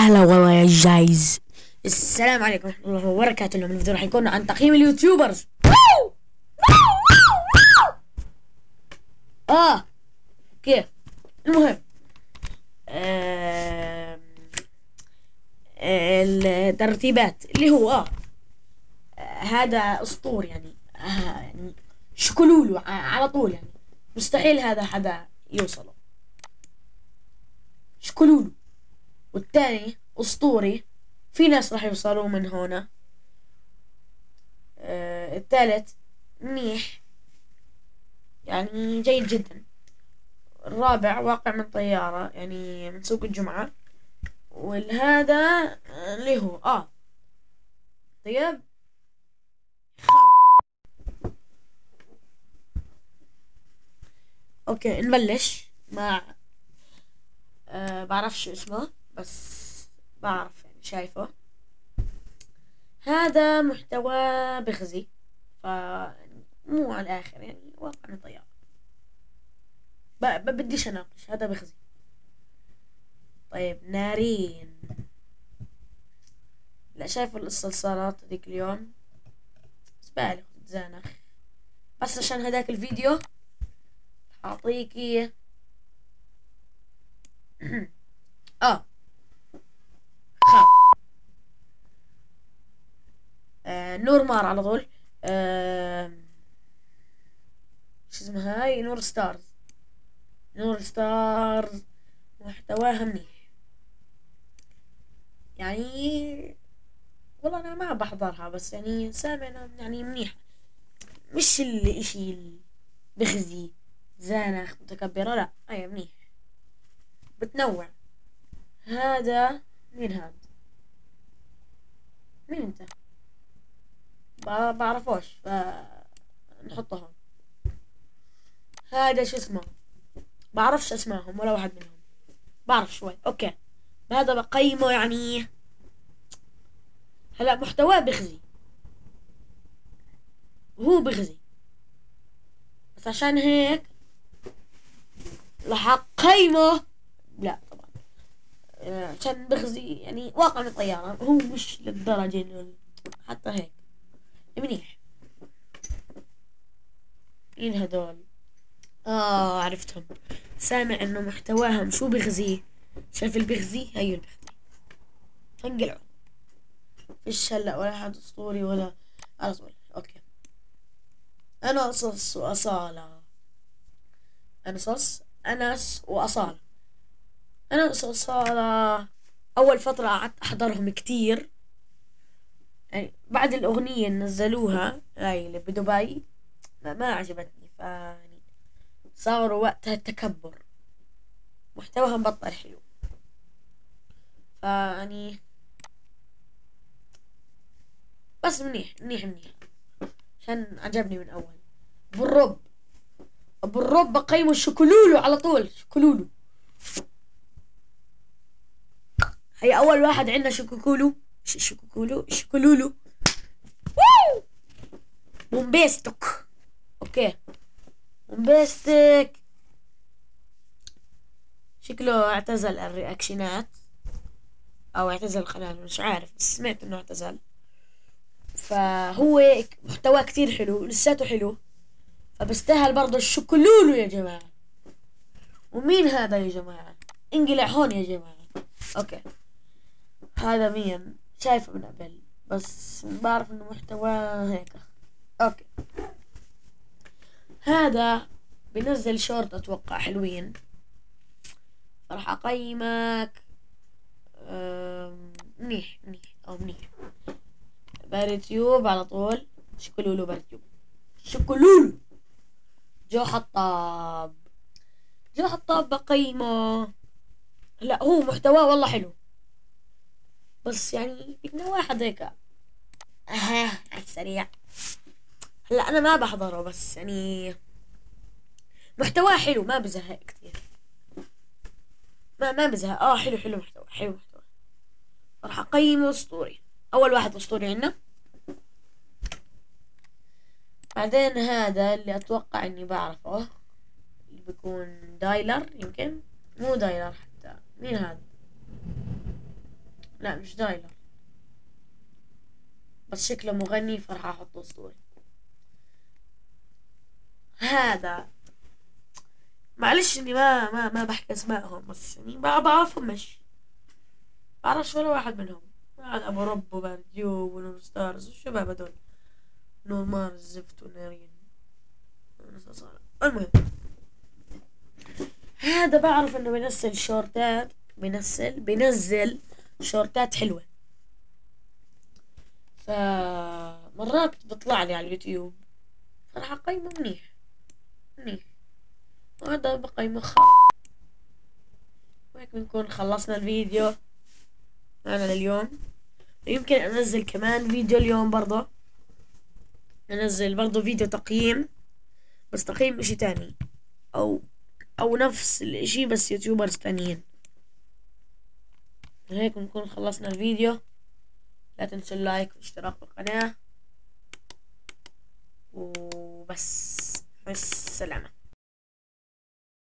هلا والله يا جايز. السلام عليكم ورحمة الله وبركاته. اليوم الفيديو راح يكون عن تقييم اليوتيوبرز. آه كيف المهم الترتيبات اللي هو آه هذا أسطور يعني. آه يعني شكلولو ع- على طول يعني. مستحيل هذا حدا يوصله. شكلولو والثاني أسطوري. في ناس راح يوصلوا من هنا. آه الثالث منيح يعني جيد جدا. الرابع واقع من طيارة يعني من سوق الجمعة. والهذا آه، اللي هو آه. طيب. أوكي نبلش مع أه بعرفش اسمه. بس بعرف يعني شايفة. هذا محتوى بخزي ف يعني مو على الآخر يعني واقع من. بديش اناقش هذا بخزي طيب نارين. لا شايف الصلصالات هذيك اليوم؟ زبالة زانخ بس عشان هذاك الفيديو اعطيكي آه. آه نور مار على طول. آه شو اسمها هاي؟ نور ستارز. نور ستارز محتواها منيح. يعني والله أنا ما بحضرها بس يعني سامع يعني منيح مش الاشي ال- بخزي زانخ متكبرة لا هي منيح. بتنوع. هذا مين هذا مين أنت؟ ب- بعرفوش ف نحطه هون هذا شو اسمه؟ بعرفش اسمائهم ولا واحد منهم. بعرف شوي أوكي. هذا بقيمه يعني هلا محتواه بخزي هو بغزي. بس عشان هيك راح اقيمه لا طبعا. آه، عشان بغزي يعني واقع من طيارة هو مش للدرجة حتى هيك. منيح. مين هذول؟ آه عرفتهم. سامع إنه محتواهم شو بغزي؟ شايف البغزي؟ هيو البغزي. فانقلعوا فيش هلأ ولا حد أسطوري ولا على طول. أوكي. أنا قصص وأصالة. أنا صص أنس وأصالة. انس واصالة أول فترة قعدت أحضرهم كتير. يعني بعد الأغنية اللي نزلوها هاي اللي بدبي ما, ما عجبتني. يعني صاروا وقتها تكبر محتواهم بطل حلو. فيعني بس منيح منيح منيح. عشان عجبني من أول. أبو الرب. أبو الرب بقيمه شكلولو على طول. شكلولو. هي أول واحد عندنا شكوكولو ش- شكوكولو شكلولو ووو! بومبيستك okay. بومبيستك شكله اعتزل الرياكشنات. أو اعتزل القناة مش عارف بس سمعت إنه اعتزل. فهو محتواه كتير حلو لساته حلو. فبستاهل برضه الشكلولو يا جماعة. ومين هذا يا جماعة؟ انقلع هون يا جماعة. okay. هذا مين؟ شايفة من قبل بس بعرف إنه محتواه هيك. okay. هذا بنزل شورت أتوقع حلوين. راح أقيمك منيح منيح أو منيح. باريتيوب على طول. شكلولو باريتيوب شكلولو! جو حطاب. جو حطاب بقيمه. لا هو محتواه والله حلو. بس يعني بدنا واحد هيك. أها على السريع. هلأ أنا ما بحضره بس يعني محتواه حلو ما بزهق كثير ما ما بزهق. آه حلو حلو محتوى حلو محتوى. راح أقيمه أسطوري. أول واحد أسطوري عندنا. بعدين هذا اللي أتوقع إني بعرفه اللي بيكون دايلر يمكن؟ مو دايلر حتى. مين هذا؟ لا مش دايلر بس شكله مغني فراح أحطه اسطوري هذا. معلش إني ما ما ما بحكي أسمائهم بس يعني بعرفهم مش بعرفش ولا واحد منهم. بعد أبو رب وبارديو ونور ستارز والشباب هدول نور مارس زفت ونارين. المهم. هذا بعرف إنه بينزل شورتات بينزل بينزل شورتات حلوة. فمرات بيطلع لي على اليوتيوب فراح اقيمه منيح منيح. وهذا بقيمه خ وهيك بنكون خلصنا الفيديو معنا لليوم. يمكن أنزل كمان فيديو اليوم برضه أنزل برضه فيديو تقييم بس تقييم إشي تاني. أو أو نفس الإشي بس YouTubers تانيين. هيك بنكون خلصنا الفيديو. لا تنسوا ال like والاشتراك بالقناة وبس السلامة.